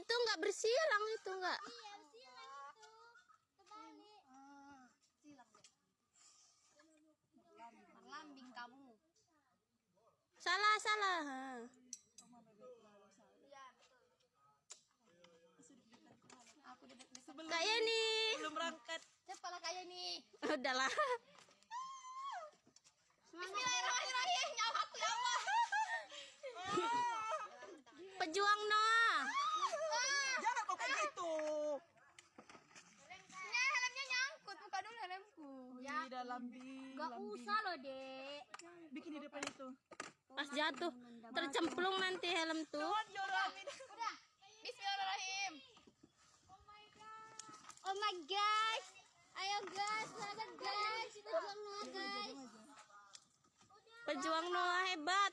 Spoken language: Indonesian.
itu nggak bersilang itu nggak. Iya, itu. Ah, silang deh. Berlambing kamu. Salah salah. Ha. Iya, betul. Aku Kak Yeni. belum berangkat. Cepat lah kayak nih. Udahlah. Bi. Gak usah loh, Dek. Bikin di depan itu. Pas jatuh tercemplung nanti helm tuh. Udah. Bismillahirrahmanirrahim. Oh my gosh. Ayo guys, selamat guys. Kita juang Noah guys. Pejuang Noah hebat.